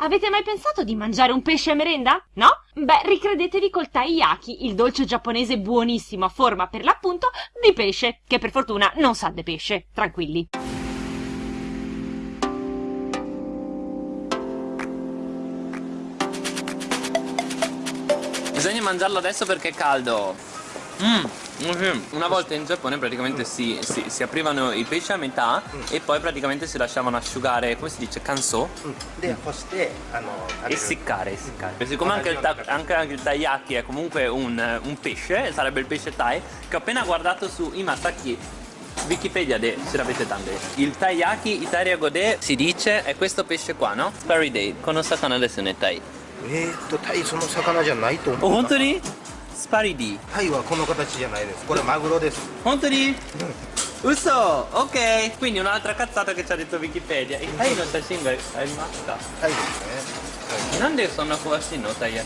Avete mai pensato di mangiare un pesce a merenda? No? Beh, ricredetevi col taiyaki, il dolce giapponese buonissimo a forma per l'appunto di pesce, che per fortuna non sa di pesce. Tranquilli. Bisogna mangiarlo adesso perché è caldo. Mmm. Una volta in Giappone praticamente si, si, si, aprivano i pesci a metà e poi praticamente si lasciavano asciugare, come si dice, kanso? E essiccare, essiccare. Siccome anche il, anche, anche il taiyaki è comunque un, un, pesce, sarebbe il pesce tai, che ho appena guardato su Imasaki Wikipedia de se l'avete tante Il taiyaki Italia Gode si dice è questo pesce qua, no? Sparry Day, con un sakana desu ne tai えーっとタイその魚じゃないと思う本当に スパリディタイはこの形じゃないですこれマグロです本当に Uso, ok Quindi un'altra cazzata che ci ha detto Wikipedia Il Thai no shashin ga arimashita タイですねなんでそんな詳しいのタイヤ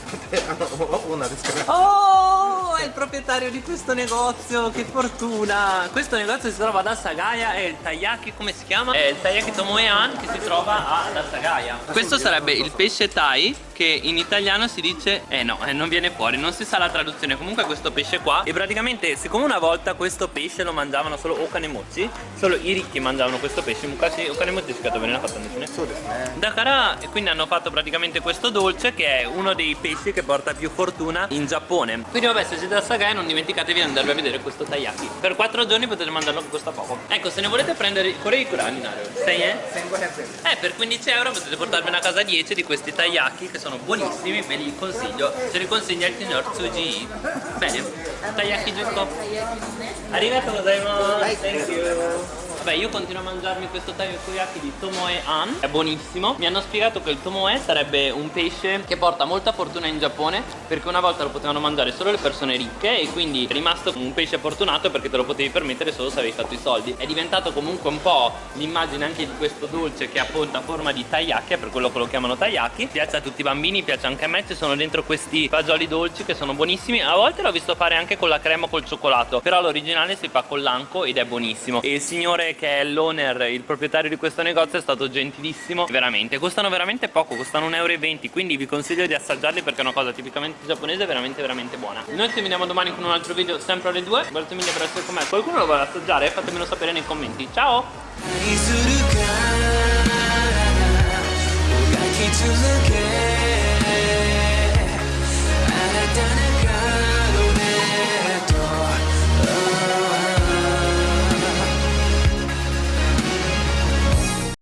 あのオーナーですから Oh, è il proprietario di questo negozio, che fortuna! Questo negozio si trova ad Asagaya e il taiyaki, come si chiama? È il taiyaki Tomoean che si trova ad Asagaya. Questo sarebbe il pesce tai che in italiano si dice Eh no, eh, non viene fuori, non si sa la traduzione. Comunque questo pesce qua E praticamente siccome una volta questo pesce lo mangiavano solo okanemochi Solo i ricchi mangiavano questo pesce Mukashi okanemochi si bene la fatta nessuno. Dakara, e quindi hanno fatto praticamente questo dolce Che è uno dei pesci che porta più fortuna in Giappone. Quindi vabbè se siete a Sagai non dimenticatevi di andarvi a vedere questo taiyaki Per 4 giorni potete mandarlo che costa poco. Ecco se ne volete prendere Korei Kurani Sei eh? Eh per 15 euro potete portarvene a casa 10 di questi taiyaki Che sono buonissimi, ve li consiglio Ce li consiglia il signor Tsuji Bene, taiyaki giusto Arigato gozaimasu Thank you Vabbè io continuo a mangiarmi questo takoyaki di Tomoe An. È buonissimo. Mi hanno spiegato che il Tomoe sarebbe un pesce che porta molta fortuna in Giappone Perché una volta lo potevano mangiare solo le persone ricche E quindi è rimasto un pesce fortunato perché te lo potevi permettere solo se avevi fatto i soldi. È diventato comunque un po' l'immagine anche di questo dolce che appunto a forma di taiyaki Per quello che lo chiamano taiyaki Piace a tutti i bambini, piace anche a me Ci sono dentro questi fagioli dolci che sono buonissimi. A volte l'ho visto fare anche con la crema o col cioccolato Però l'originale si fa con l'anco ed è buonissimo. E il signore che è l'owner, il proprietario di questo negozio è stato gentilissimo. Veramente, costano veramente poco, costano 1,20 euro Quindi vi consiglio di assaggiarli perché è una cosa tipicamente giapponese veramente veramente buona. Noi ci vediamo domani con un altro video sempre alle 2 Grazie mille per essere con me. Qualcuno lo vuole assaggiare? Fatemelo sapere nei commenti. Ciao!